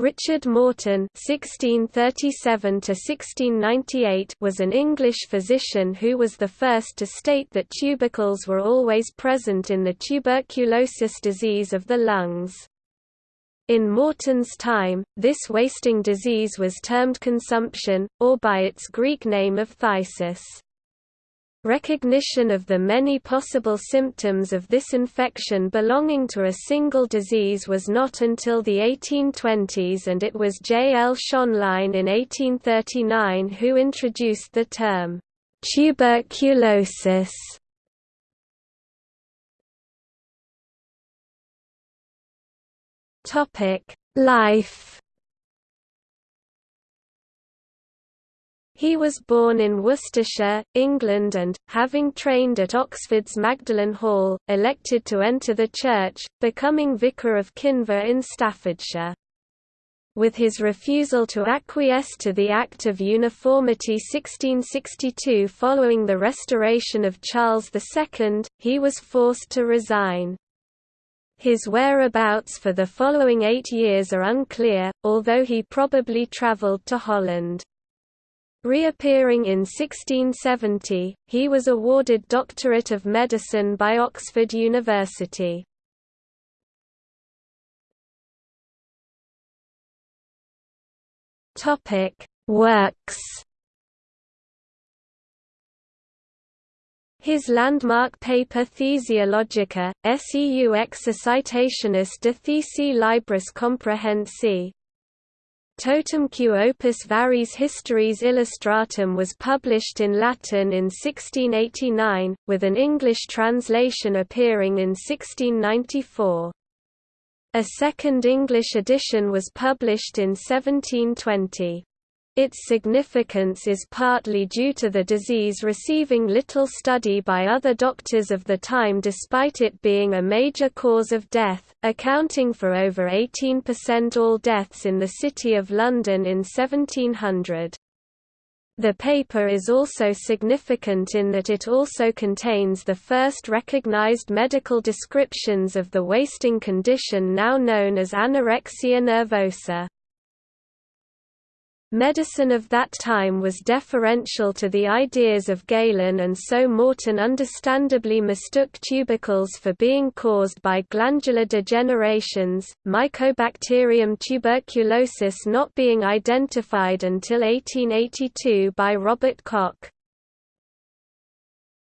Richard Morton (1637–1698) was an English physician who was the first to state that tubercles were always present in the tuberculosis disease of the lungs. In Morton's time, this wasting disease was termed consumption, or by its Greek name of phthisis. Recognition of the many possible symptoms of this infection belonging to a single disease was not until the 1820s and it was J. L. Schönlein in 1839 who introduced the term, tuberculosis. Life He was born in Worcestershire, England and, having trained at Oxford's Magdalen Hall, elected to enter the church, becoming Vicar of Kinver in Staffordshire. With his refusal to acquiesce to the Act of Uniformity 1662 following the restoration of Charles II, he was forced to resign. His whereabouts for the following eight years are unclear, although he probably travelled to Holland. Reappearing in 1670, he was awarded Doctorate of Medicine by Oxford University. Works His landmark paper Phthisiologia, seu exercitationes de phthisi Libris Comprehensi, Totumque opus variis histories illustratum was published in Latin in 1689, with an English translation appearing in 1694. A second English edition was published in 1720. Its significance is partly due to the disease receiving little study by other doctors of the time despite it being a major cause of death, accounting for over 18% all deaths in the City of London in 1700. The paper is also significant in that it also contains the first recognized medical descriptions of the wasting condition now known as anorexia nervosa. Medicine of that time was deferential to the ideas of Galen and so Morton understandably mistook tubercles for being caused by glandular degenerations, Mycobacterium tuberculosis not being identified until 1882 by Robert Koch.